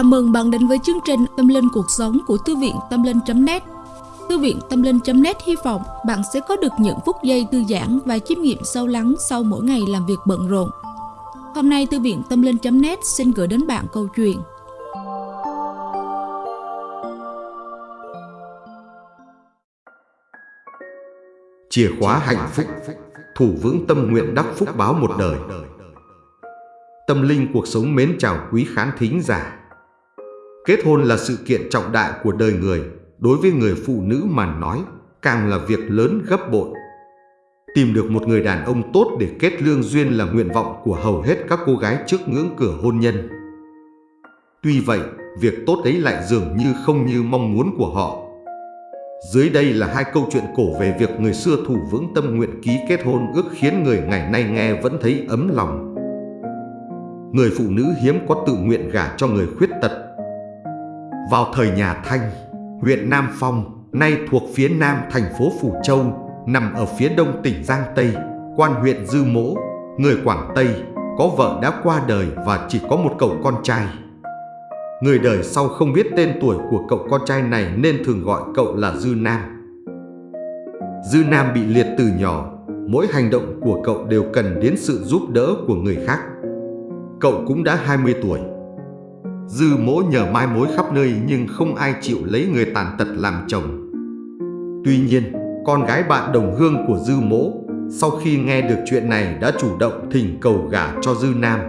Chào mừng bạn đến với chương trình Tâm Linh Cuộc Sống của Thư viện Tâm Linh.net Thư viện Tâm Linh.net hy vọng bạn sẽ có được những phút giây thư giãn và chiêm nghiệm sâu lắng sau mỗi ngày làm việc bận rộn. Hôm nay, Thư viện Tâm Linh.net xin gửi đến bạn câu chuyện. Chìa khóa hạnh phúc, Thủ vững tâm nguyện đắc phúc báo một đời. Tâm linh cuộc sống mến chào quý khán thính giả. Kết hôn là sự kiện trọng đại của đời người Đối với người phụ nữ mà nói Càng là việc lớn gấp bội Tìm được một người đàn ông tốt để kết lương duyên là nguyện vọng của hầu hết các cô gái trước ngưỡng cửa hôn nhân Tuy vậy, việc tốt ấy lại dường như không như mong muốn của họ dưới đây là hai câu chuyện cổ về việc người xưa thủ vững tâm nguyện ký kết hôn ước khiến người ngày nay nghe vẫn thấy ấm lòng. Người phụ nữ hiếm có tự nguyện gả cho người khuyết tật. Vào thời nhà Thanh, huyện Nam Phong, nay thuộc phía nam thành phố Phủ Châu, nằm ở phía đông tỉnh Giang Tây, quan huyện Dư Mỗ, người Quảng Tây, có vợ đã qua đời và chỉ có một cậu con trai. Người đời sau không biết tên tuổi của cậu con trai này nên thường gọi cậu là Dư Nam. Dư Nam bị liệt từ nhỏ, mỗi hành động của cậu đều cần đến sự giúp đỡ của người khác. Cậu cũng đã 20 tuổi. Dư mỗ nhờ mai mối khắp nơi nhưng không ai chịu lấy người tàn tật làm chồng. Tuy nhiên, con gái bạn đồng hương của Dư mỗ sau khi nghe được chuyện này đã chủ động thỉnh cầu gả cho Dư Nam.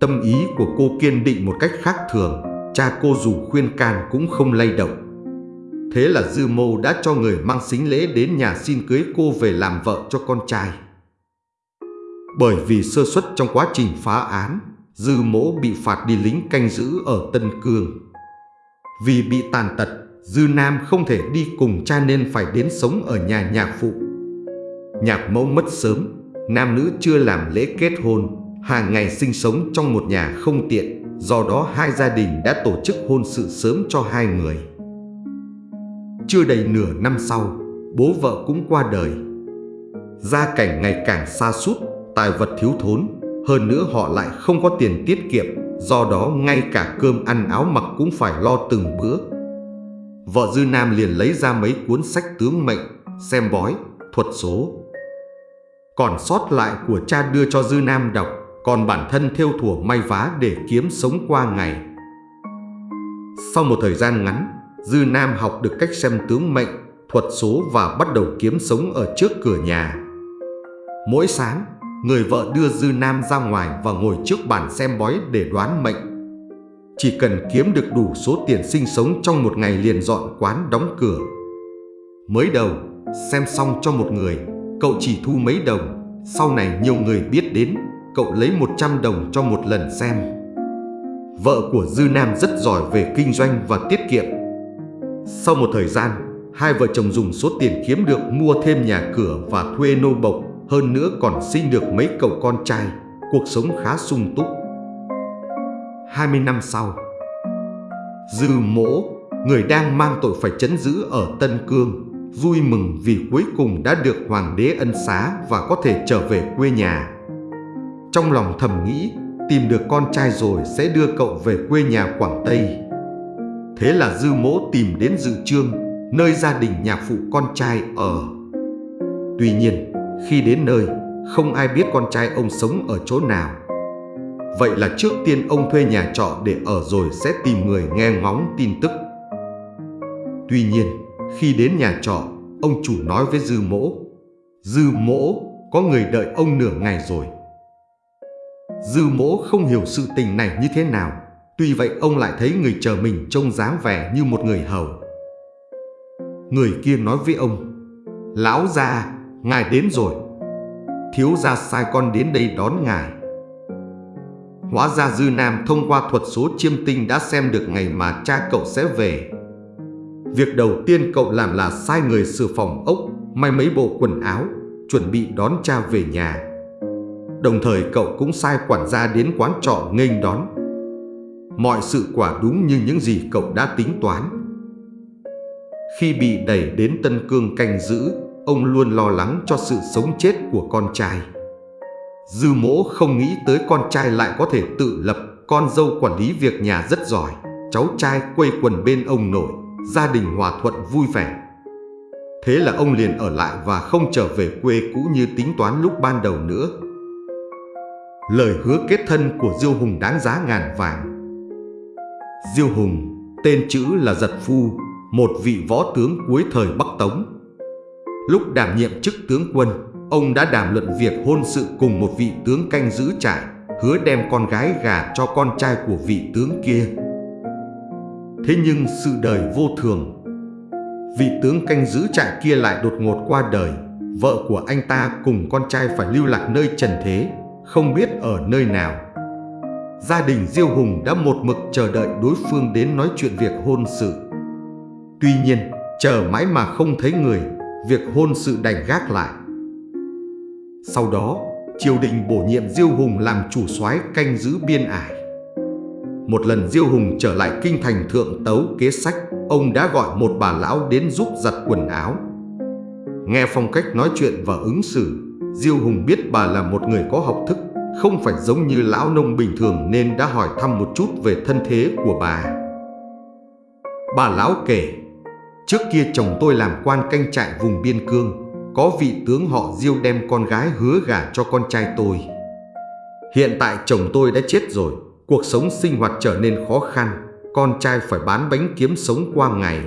Tâm ý của cô kiên định một cách khác thường, cha cô dù khuyên can cũng không lay động. Thế là Dư Mô đã cho người mang xính lễ đến nhà xin cưới cô về làm vợ cho con trai. Bởi vì sơ suất trong quá trình phá án, Dư Mỗ bị phạt đi lính canh giữ ở Tân Cương. Vì bị tàn tật, Dư Nam không thể đi cùng cha nên phải đến sống ở nhà nhạc phụ. Nhạc mẫu mất sớm, nam nữ chưa làm lễ kết hôn hàng ngày sinh sống trong một nhà không tiện, do đó hai gia đình đã tổ chức hôn sự sớm cho hai người. Chưa đầy nửa năm sau, bố vợ cũng qua đời. Gia cảnh ngày càng xa sút tài vật thiếu thốn, hơn nữa họ lại không có tiền tiết kiệm, do đó ngay cả cơm ăn áo mặc cũng phải lo từng bữa. Vợ Dư Nam liền lấy ra mấy cuốn sách tướng mệnh, xem bói, thuật số. Còn sót lại của cha đưa cho Dư Nam đọc còn bản thân theo thủa may vá để kiếm sống qua ngày. Sau một thời gian ngắn, Dư Nam học được cách xem tướng mệnh, thuật số và bắt đầu kiếm sống ở trước cửa nhà. Mỗi sáng, người vợ đưa Dư Nam ra ngoài và ngồi trước bàn xem bói để đoán mệnh. Chỉ cần kiếm được đủ số tiền sinh sống trong một ngày liền dọn quán đóng cửa. Mới đầu, xem xong cho một người, cậu chỉ thu mấy đồng, sau này nhiều người biết đến cậu lấy 100 đồng cho một lần xem. Vợ của Dư Nam rất giỏi về kinh doanh và tiết kiệm. Sau một thời gian, hai vợ chồng dùng số tiền kiếm được mua thêm nhà cửa và thuê nô bộc, hơn nữa còn sinh được mấy cậu con trai, cuộc sống khá sung túc. 20 năm sau, Dư Mỗ, người đang mang tội phải chấn giữ ở Tân Cương, vui mừng vì cuối cùng đã được hoàng đế ân xá và có thể trở về quê nhà. Trong lòng thầm nghĩ tìm được con trai rồi sẽ đưa cậu về quê nhà Quảng Tây. Thế là Dư Mỗ tìm đến dự trương, nơi gia đình nhà phụ con trai ở. Tuy nhiên, khi đến nơi, không ai biết con trai ông sống ở chỗ nào. Vậy là trước tiên ông thuê nhà trọ để ở rồi sẽ tìm người nghe ngóng tin tức. Tuy nhiên, khi đến nhà trọ, ông chủ nói với Dư Mỗ, Dư Mỗ có người đợi ông nửa ngày rồi. Dư mỗ không hiểu sự tình này như thế nào Tuy vậy ông lại thấy người chờ mình trông dáng vẻ như một người hầu Người kia nói với ông Lão gia, ngài đến rồi. Thiếu gia sai con đến đây đón ngài. Hóa ra Dư Nam thông qua thuật số chiêm tinh đã xem được ngày mà cha cậu sẽ về. Việc đầu tiên cậu làm là sai người sửa phòng ốc, May mấy bộ quần áo, Chuẩn bị đón cha về nhà. Đồng thời cậu cũng sai quản gia đến quán trọ nghênh đón. Mọi sự quả đúng như những gì cậu đã tính toán. Khi bị đẩy đến Tân Cương canh giữ Ông luôn lo lắng cho sự sống chết của con trai Dư mỗ không nghĩ tới con trai lại có thể tự lập con dâu quản lý việc nhà rất giỏi, cháu trai quây quần bên ông nội, gia đình hòa thuận vui vẻ. Thế là ông liền ở lại và không trở về quê cũ như tính toán lúc ban đầu nữa. Lời hứa kết thân của Diêu Hùng đáng giá ngàn vàng. Diêu Hùng, tên chữ là Giật Phu, một vị võ tướng cuối thời Bắc Tống. Lúc đảm nhiệm chức tướng quân, ông đã đàm luận việc hôn sự cùng một vị tướng canh giữ trại, hứa đem con gái gả cho con trai của vị tướng kia. Thế nhưng sự đời vô thường. Vị tướng canh giữ trại kia lại đột ngột qua đời, vợ của anh ta cùng con trai phải lưu lạc nơi trần thế, không biết ở nơi nào. Gia đình Diêu Hùng đã một mực chờ đợi đối phương đến nói chuyện việc hôn sự. Tuy nhiên, chờ mãi mà không thấy người, việc hôn sự đành gác lại. Sau đó, triều đình bổ nhiệm Diêu Hùng làm chủ soái canh giữ biên ải. Một lần Diêu Hùng trở lại kinh thành thượng tấu kế sách, ông đã gọi một bà lão đến giúp giặt quần áo. Nghe phong cách nói chuyện và ứng xử, Diêu Hùng biết bà là một người có học thức, không phải giống như lão nông bình thường nên đã hỏi thăm một chút về thân thế của bà. Bà lão kể, trước kia chồng tôi làm quan canh trại vùng biên cương, có vị tướng họ Diêu đem con gái hứa gả cho con trai tôi. Hiện tại chồng tôi đã chết rồi, cuộc sống sinh hoạt trở nên khó khăn, con trai phải bán bánh kiếm sống qua ngày.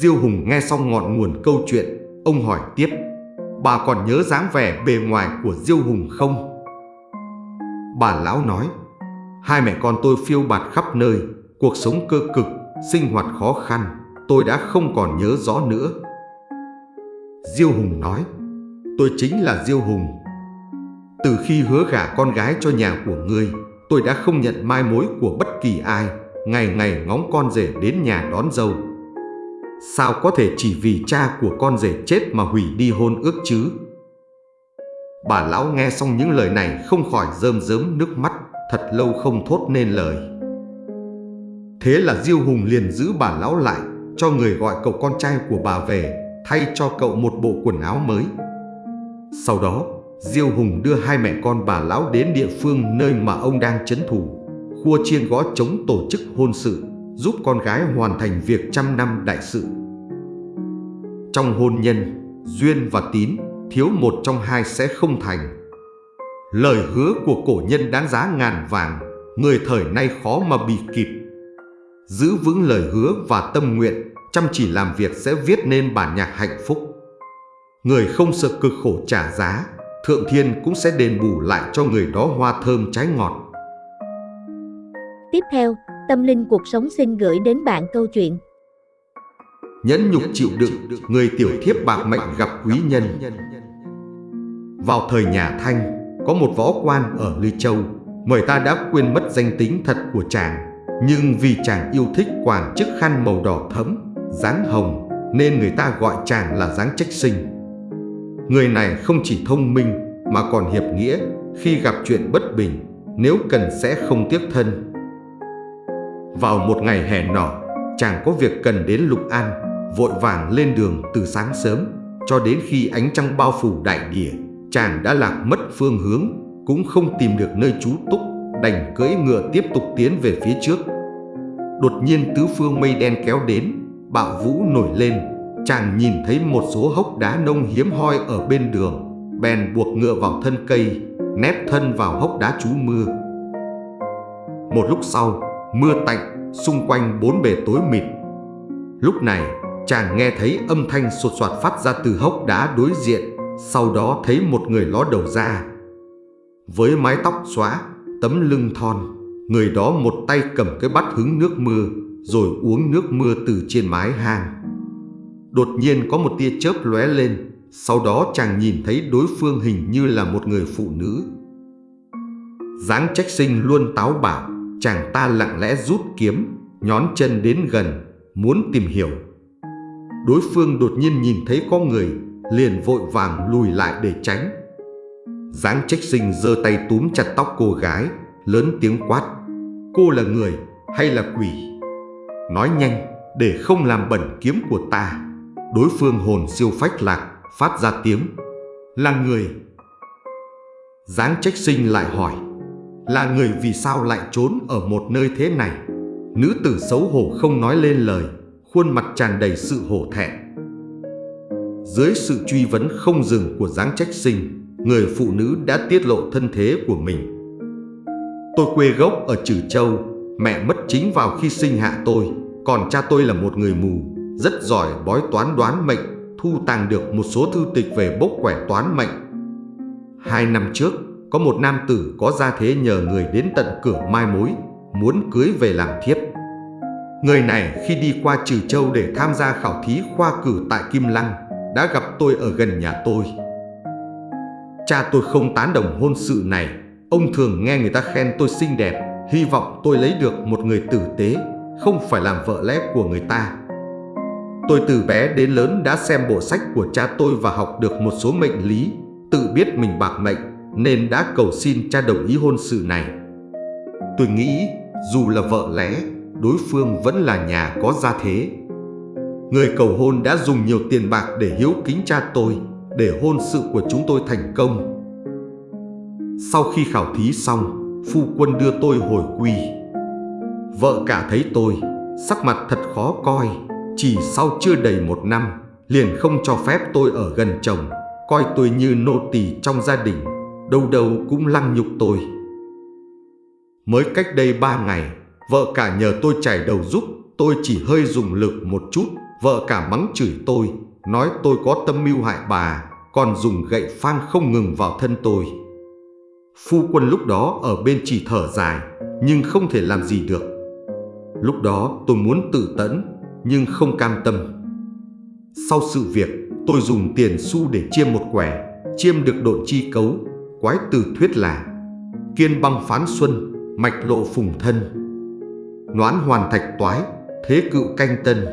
Diêu Hùng nghe xong ngọn nguồn câu chuyện, ông hỏi tiếp, bà còn nhớ dáng vẻ bề ngoài của Diêu Hùng không? Bà lão nói, hai mẹ con tôi phiêu bạt khắp nơi, cuộc sống cơ cực, sinh hoạt khó khăn, tôi đã không còn nhớ rõ nữa. Diêu Hùng nói, tôi chính là Diêu Hùng. Từ khi hứa gả con gái cho nhà của ngươi, tôi đã không nhận mai mối của bất kỳ ai, ngày ngày ngóng con rể đến nhà đón dâu. Sao có thể chỉ vì cha của con rể chết mà hủy đi hôn ước chứ? Bà lão nghe xong những lời này không khỏi rơm rớm nước mắt, thật lâu không thốt nên lời. Thế là Diêu Hùng liền giữ bà lão lại, cho người gọi cậu con trai của bà về, thay cho cậu một bộ quần áo mới. Sau đó, Diêu Hùng đưa hai mẹ con bà lão đến địa phương nơi mà ông đang chấn thủ, khua chiên gõ chống tổ chức hôn sự, giúp con gái hoàn thành việc trăm năm đại sự. Trong hôn nhân, duyên và tín, thiếu một trong hai sẽ không thành. Lời hứa của cổ nhân đáng giá ngàn vàng, người thời nay khó mà bị kịp. Giữ vững lời hứa và tâm nguyện, chăm chỉ làm việc sẽ viết nên bản nhạc hạnh phúc. Người không sợ cực khổ trả giá, Thượng Thiên cũng sẽ đền bù lại cho người đó hoa thơm trái ngọt. Tiếp theo, Tâm Linh Cuộc Sống xin gửi đến bạn câu chuyện Nhẫn nhục chịu đựng, người tiểu thiếp bạc mệnh gặp quý nhân. Vào thời nhà Thanh, có một võ quan ở Ly Châu, người ta đã quên mất danh tính thật của chàng. Nhưng vì chàng yêu thích quàng chiếc khăn màu đỏ thẫm, dáng hồng, nên người ta gọi chàng là dáng trách sinh. Người này không chỉ thông minh mà còn hiệp nghĩa, khi gặp chuyện bất bình, nếu cần sẽ không tiếc thân. Vào một ngày hè nọ, chàng có việc cần đến Lục An, vội vàng lên đường từ sáng sớm, cho đến khi ánh trăng bao phủ đại địa, chàng đã lạc mất phương hướng, cũng không tìm được nơi trú túc, đành cưỡi ngựa tiếp tục tiến về phía trước. Đột nhiên tứ phương mây đen kéo đến, bạo vũ nổi lên, chàng nhìn thấy một số hốc đá nông hiếm hoi ở bên đường, bèn buộc ngựa vào thân cây, nép thân vào hốc đá trú mưa. Một lúc sau, mưa tạnh, xung quanh bốn bề tối mịt. Lúc này, chàng nghe thấy âm thanh sột soạt phát ra từ hốc đá đối diện, sau đó thấy một người ló đầu ra. Với mái tóc xóa, tấm lưng thon, người đó một tay cầm cái bát hứng nước mưa, rồi uống nước mưa từ trên mái hang. Đột nhiên có một tia chớp lóe lên, sau đó chàng nhìn thấy đối phương hình như là một người phụ nữ. dáng trách sinh luôn táo bạo, chàng ta lặng lẽ rút kiếm, nhón chân đến gần, muốn tìm hiểu. Đối phương đột nhiên nhìn thấy có người, liền vội vàng lùi lại để tránh. Giáng trách sinh giơ tay túm chặt tóc cô gái, lớn tiếng quát. Cô là người hay là quỷ? Nói nhanh để không làm bẩn kiếm của ta Đối phương hồn siêu phách lạc Phát ra tiếng Là người Giáng trách sinh lại hỏi Là người vì sao lại trốn ở một nơi thế này Nữ tử xấu hổ không nói lên lời Khuôn mặt tràn đầy sự hổ thẹn Dưới sự truy vấn không dừng của giáng trách sinh Người phụ nữ đã tiết lộ thân thế của mình. Tôi quê gốc ở Trừ Châu, Mẹ mất chính vào khi sinh hạ tôi, Còn cha tôi là một người mù, Rất giỏi bói toán đoán mệnh, Thu tàng được một số thư tịch về bốc quẻ toán mệnh. Hai năm trước, Có một nam tử có gia thế nhờ người đến tận cửa mai mối, Muốn cưới về làm thiếp. Người này khi đi qua Trừ Châu để tham gia khảo thí khoa cử tại Kim Lăng, Đã gặp tôi ở gần nhà tôi. Cha tôi không tán đồng hôn sự này. Ông thường nghe người ta khen tôi xinh đẹp, Hy vọng tôi lấy được một người tử tế, Không phải làm vợ lẽ của người ta. Tôi từ bé đến lớn đã xem bộ sách của cha tôi Và học được một số mệnh lý, Tự biết mình bạc mệnh, Nên đã cầu xin cha đồng ý hôn sự này. Tôi nghĩ, dù là vợ lẽ, Đối phương vẫn là nhà có gia thế. Người cầu hôn đã dùng nhiều tiền bạc để hiếu kính cha tôi. Để hôn sự của chúng tôi thành công Sau khi khảo thí xong phu quân đưa tôi hồi quy. Vợ cả thấy tôi, sắc mặt thật khó coi, chỉ sau chưa đầy một năm, liền không cho phép tôi ở gần chồng, coi tôi như nô tỳ trong gia đình, đâu đâu cũng lăng nhục tôi. Mới cách đây ba ngày, vợ cả nhờ tôi chảy đầu giúp, tôi chỉ hơi dùng lực một chút, vợ cả mắng chửi tôi, nói tôi có tâm mưu hại bà, còn dùng gậy phang không ngừng vào thân tôi. Phu quân lúc đó ở bên chỉ thở dài, Nhưng không thể làm gì được. Lúc đó tôi muốn tự tẫn, Nhưng không cam tâm. Sau sự việc, tôi dùng tiền xu để chiêm một quẻ, Chiêm được độ chi cấu, Quái từ thuyết là Kiên băng phán xuân, Mạch lộ phùng thân. Noán hoàn thạch toái, Thế cựu canh tân.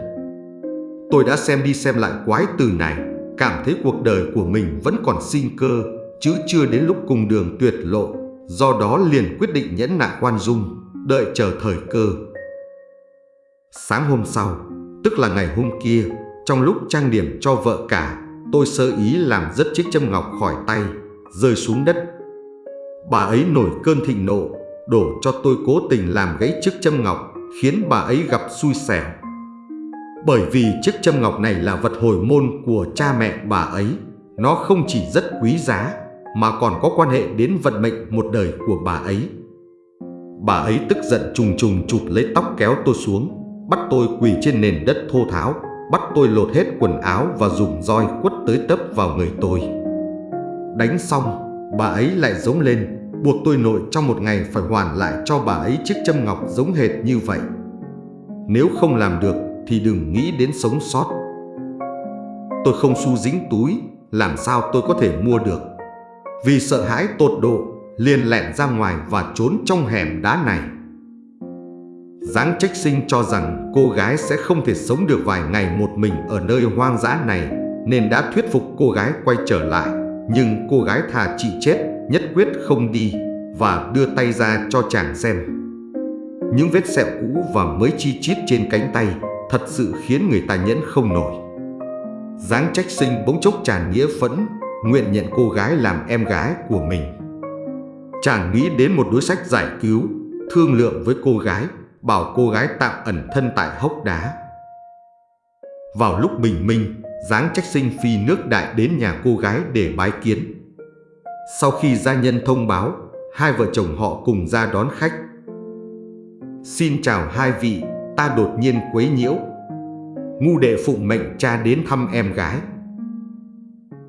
Tôi đã xem đi xem lại quái từ này. Cảm thấy cuộc đời của mình vẫn còn sinh cơ chứ chưa đến lúc cùng đường tuyệt lộ, do đó liền quyết định nhẫn nại khoan dung, đợi chờ thời cơ. Sáng hôm sau, tức là ngày hôm kia, trong lúc trang điểm cho vợ cả, tôi sơ ý làm rất chiếc châm ngọc khỏi tay, rơi xuống đất. Bà ấy nổi cơn thịnh nộ, đổ cho tôi cố tình làm gãy chiếc châm ngọc, khiến bà ấy gặp xui xẻo. Bởi vì chiếc châm ngọc này là vật hồi môn của cha mẹ bà ấy, nó không chỉ rất quý giá mà còn có quan hệ đến vận mệnh một đời của bà ấy. Bà ấy tức giận trùng trùng chụp lấy tóc kéo tôi xuống, bắt tôi quỳ trên nền đất thô tháo, bắt tôi lột hết quần áo và dùng roi quất tới tấp vào người tôi. Đánh xong, bà ấy lại giống lên, buộc tôi nội trong một ngày phải hoàn lại cho bà ấy chiếc châm ngọc giống hệt như vậy. Nếu không làm được thì đừng nghĩ đến sống sót. Tôi không xu dính túi, làm sao tôi có thể mua được. Vì sợ hãi tột độ, liền lẹn ra ngoài và trốn trong hẻm đá này. Giáng trách sinh cho rằng cô gái sẽ không thể sống được vài ngày một mình ở nơi hoang dã này, nên đã thuyết phục cô gái quay trở lại. Nhưng cô gái thà chị chết, nhất quyết không đi và đưa tay ra cho chàng xem. Những vết sẹo cũ và mới chi chít trên cánh tay thật sự khiến người ta nhẫn không nổi. Giáng trách sinh bỗng chốc tràn nghĩa phẫn nguyện nhận cô gái làm em gái của mình. Chàng nghĩ đến một đối sách giải cứu, thương lượng với cô gái, bảo cô gái tạm ẩn thân tại hốc đá. Vào lúc bình minh, Giáng trách sinh phi nước đại đến nhà cô gái để bái kiến. Sau khi gia nhân thông báo, hai vợ chồng họ cùng ra đón khách. Xin chào hai vị, ta đột nhiên quấy nhiễu. Ngu đệ phụng mệnh cha đến thăm em gái.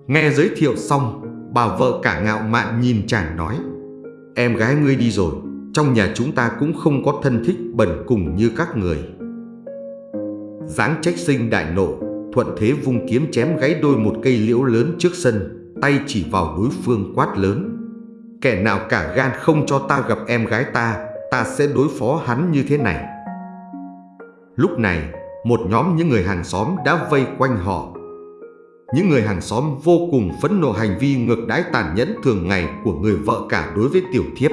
Nghe giới thiệu xong, bà vợ cả ngạo mạn nhìn chàng nói Em gái ngươi đi rồi, trong nhà chúng ta cũng không có thân thích bẩn cùng như các người Giáng trách sinh đại nộ, thuận thế vung kiếm chém gãy đôi một cây liễu lớn trước sân Tay chỉ vào đối phương quát lớn Kẻ nào cả gan không cho ta gặp em gái ta Ta sẽ đối phó hắn như thế này Lúc này, một nhóm những người hàng xóm đã vây quanh họ những người hàng xóm vô cùng phẫn nộ hành vi ngược đãi tàn nhẫn thường ngày của người vợ cả đối với tiểu thiếp.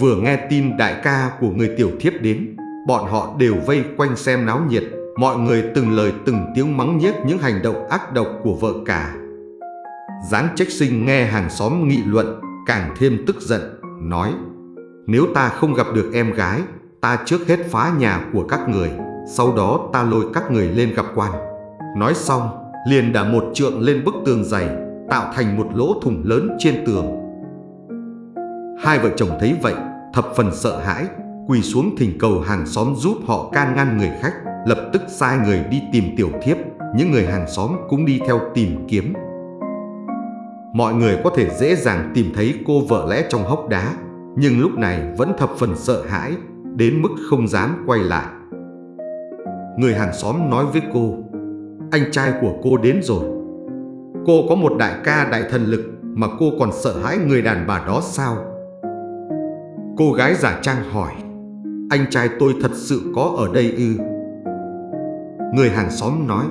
Vừa nghe tin đại ca của người tiểu thiếp đến, bọn họ đều vây quanh xem náo nhiệt, mọi người từng lời từng tiếng mắng nhiếc những hành động ác độc của vợ cả. Giáng trách sinh nghe hàng xóm nghị luận, càng thêm tức giận, nói nếu ta không gặp được em gái, ta trước hết phá nhà của các người, sau đó ta lôi các người lên gặp quan. Nói xong, liền đả một trượng lên bức tường dày, tạo thành một lỗ thủng lớn trên tường. Hai vợ chồng thấy vậy, thập phần sợ hãi, quỳ xuống thỉnh cầu hàng xóm giúp họ can ngăn người khách, lập tức sai người đi tìm tiểu thiếp, những người hàng xóm cũng đi theo tìm kiếm. Mọi người có thể dễ dàng tìm thấy cô vợ lẽ trong hốc đá, nhưng lúc này vẫn thập phần sợ hãi, đến mức không dám quay lại. Người hàng xóm nói với cô, anh trai của cô đến rồi. Cô có một đại ca đại thần lực mà cô còn sợ hãi người đàn bà đó sao? Cô gái giả trang hỏi, anh trai tôi thật sự có ở đây ư? Người hàng xóm nói,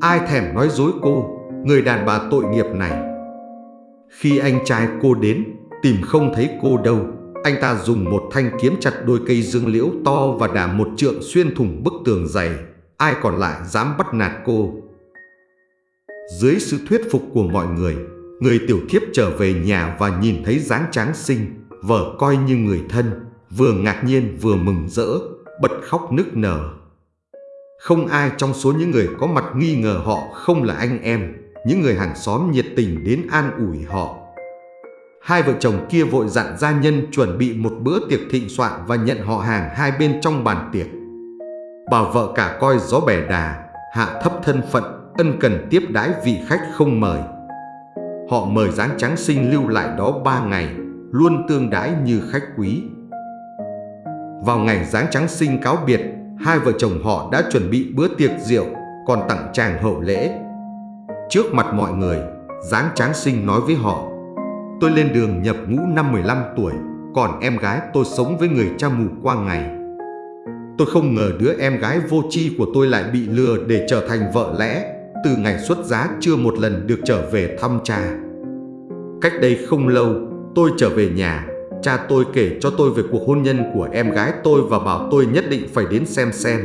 ai thèm nói dối cô, người đàn bà tội nghiệp này. Khi anh trai cô đến, tìm không thấy cô đâu, anh ta dùng một thanh kiếm chặt đôi cây dương liễu to và đả một trượng xuyên thủng bức tường dày. Ai còn lại dám bắt nạt cô? Dưới sự thuyết phục của mọi người, người tiểu thiếp trở về nhà và nhìn thấy dáng tráng sinh, vợ coi như người thân, vừa ngạc nhiên vừa mừng rỡ, bật khóc nức nở. Không ai trong số những người có mặt nghi ngờ họ không là anh em, những người hàng xóm nhiệt tình đến an ủi họ. Hai vợ chồng kia vội dặn gia nhân chuẩn bị một bữa tiệc thịnh soạn và nhận họ hàng hai bên trong bàn tiệc. Bà vợ cả coi gió bẻ đà, hạ thấp thân phận, ân cần tiếp đái vị khách không mời. Họ mời dáng trắng sinh lưu lại đó ba ngày, luôn tương đái như khách quý. Vào ngày dáng trắng sinh cáo biệt, hai vợ chồng họ đã chuẩn bị bữa tiệc rượu, còn tặng chàng hậu lễ. Trước mặt mọi người, dáng tráng sinh nói với họ Tôi lên đường nhập ngũ năm 15 tuổi, còn em gái tôi sống với người cha mù qua ngày. Tôi không ngờ đứa em gái vô tri của tôi lại bị lừa để trở thành vợ lẽ, từ ngày xuất giá chưa một lần được trở về thăm cha. Cách đây không lâu, tôi trở về nhà, cha tôi kể cho tôi về cuộc hôn nhân của em gái tôi và bảo tôi nhất định phải đến xem xem.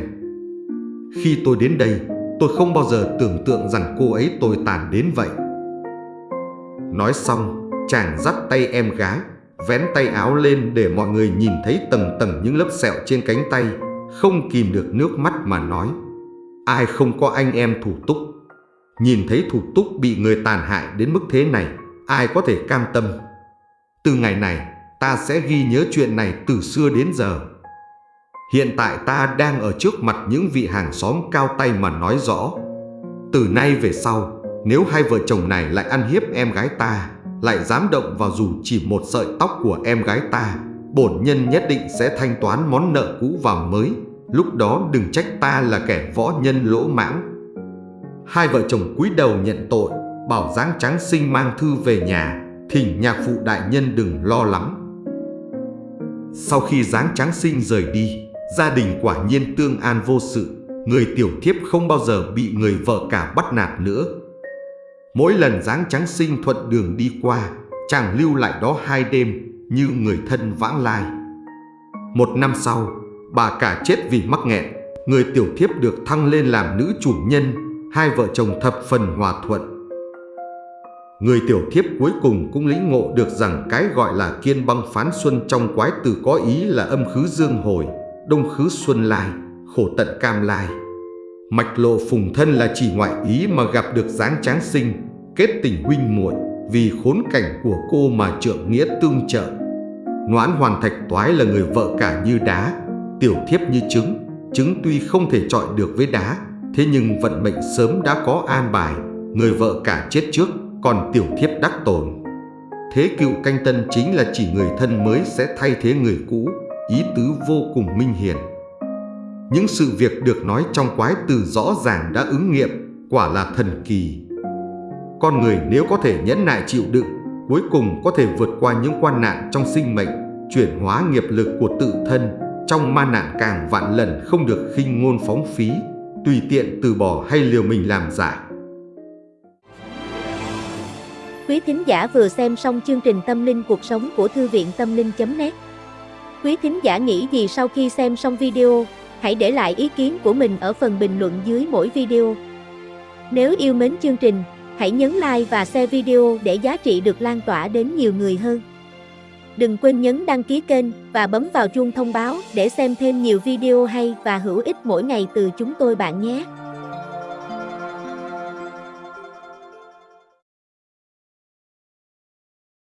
Khi tôi đến đây, tôi không bao giờ tưởng tượng rằng cô ấy tồi tàn đến vậy. Nói xong, chàng dắt tay em gái, vén tay áo lên để mọi người nhìn thấy tầng tầng những lớp sẹo trên cánh tay, không kìm được nước mắt mà nói. Ai không có anh em thủ túc? Nhìn thấy thủ túc bị người tàn hại đến mức thế này, ai có thể cam tâm? Từ ngày này, ta sẽ ghi nhớ chuyện này từ xưa đến giờ. Hiện tại ta đang ở trước mặt những vị hàng xóm cao tay mà nói rõ. Từ nay về sau, nếu hai vợ chồng này lại ăn hiếp em gái ta, lại dám động vào dù chỉ một sợi tóc của em gái ta, bổn nhân nhất định sẽ thanh toán món nợ cũ vào mới, lúc đó đừng trách ta là kẻ võ nhân lỗ mãng. Hai vợ chồng cúi đầu nhận tội, bảo giáng trắng sinh mang thư về nhà, thỉnh nhạc phụ đại nhân đừng lo lắng. Sau khi giáng trắng sinh rời đi, gia đình quả nhiên tương an vô sự, người tiểu thiếp không bao giờ bị người vợ cả bắt nạt nữa. Mỗi lần dáng trắng sinh thuận đường đi qua, chàng lưu lại đó hai đêm như người thân vãng lai. Một năm sau, bà cả chết vì mắc nghẹn, người tiểu thiếp được thăng lên làm nữ chủ nhân, hai vợ chồng thập phần hòa thuận. Người tiểu thiếp cuối cùng cũng lĩnh ngộ được rằng cái gọi là kiên băng phán xuân trong quái từ có ý là âm khứ dương hồi, đông khứ xuân lai, khổ tận cam lai. Mạch lộ phùng thân là chỉ ngoại ý mà gặp được dáng tráng sinh, kết tình huynh muội vì khốn cảnh của cô mà trượng nghĩa tương trợ. Noãn hoàn thạch toái là người vợ cả như đá, tiểu thiếp như trứng, trứng tuy không thể chọi được với đá, thế nhưng vận mệnh sớm đã có an bài, người vợ cả chết trước, còn tiểu thiếp đắc tồn. Thế cựu canh tân chính là chỉ người thân mới sẽ thay thế người cũ, ý tứ vô cùng minh hiển. Những sự việc được nói trong quái từ rõ ràng đã ứng nghiệm, quả là thần kỳ. Con người nếu có thể nhẫn nại chịu đựng, cuối cùng có thể vượt qua những quan nạn trong sinh mệnh, chuyển hóa nghiệp lực của tự thân, trong ma nạn càng vạn lần không được khinh ngôn phóng phí, tùy tiện từ bỏ hay liều mình làm giả. Quý thính giả vừa xem xong chương trình Tâm linh cuộc sống của Thư viện Tâm linh.net Quý thính giả nghĩ gì sau khi xem xong video? Hãy để lại ý kiến của mình ở phần bình luận dưới mỗi video. Nếu yêu mến chương trình, hãy nhấn like và share video để giá trị được lan tỏa đến nhiều người hơn. Đừng quên nhấn đăng ký kênh và bấm vào chuông thông báo để xem thêm nhiều video hay và hữu ích mỗi ngày từ chúng tôi bạn nhé.